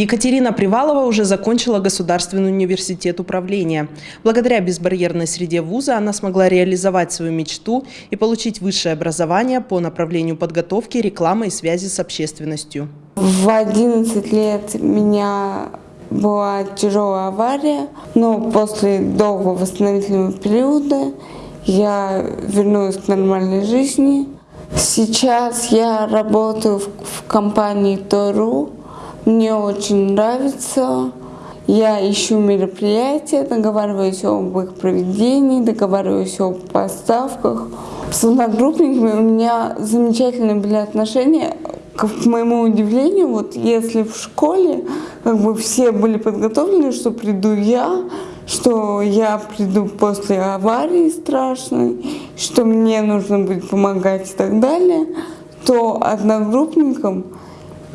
Екатерина Привалова уже закончила Государственный университет управления. Благодаря безбарьерной среде вуза она смогла реализовать свою мечту и получить высшее образование по направлению подготовки, рекламы и связи с общественностью. В 11 лет меня была тяжелая авария, но после долгого восстановительного периода я вернулась к нормальной жизни. Сейчас я работаю в компании Тору. Мне очень нравится. Я ищу мероприятия, договариваюсь об их проведении, договариваюсь о поставках. С одногруппниками у меня замечательные были отношения. К моему удивлению, вот если в школе как бы все были подготовлены, что приду я, что я приду после аварии страшной, что мне нужно будет помогать и так далее, то одногруппникам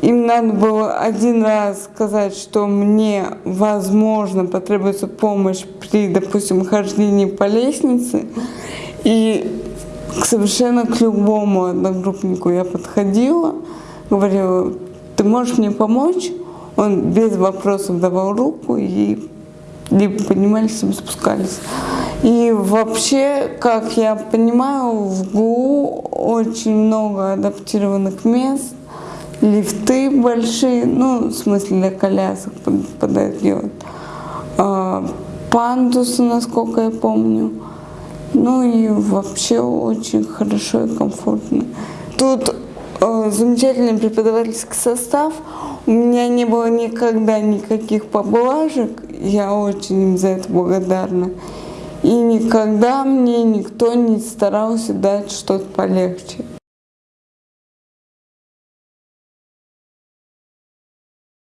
им надо было один раз сказать, что мне, возможно, потребуется помощь при, допустим, хождении по лестнице. И совершенно к любому одногруппнику я подходила, говорила, ты можешь мне помочь? Он без вопросов давал руку и либо поднимались, либо спускались. И вообще, как я понимаю, в ГУ очень много адаптированных мест, лифты большие, ну, в смысле для колясок подойдет, а, пандусы, насколько я помню. Ну и вообще очень хорошо и комфортно. Тут э, замечательный преподавательский состав. У меня не было никогда никаких поблажек. Я очень им за это благодарна. И никогда мне никто не старался дать что-то полегче.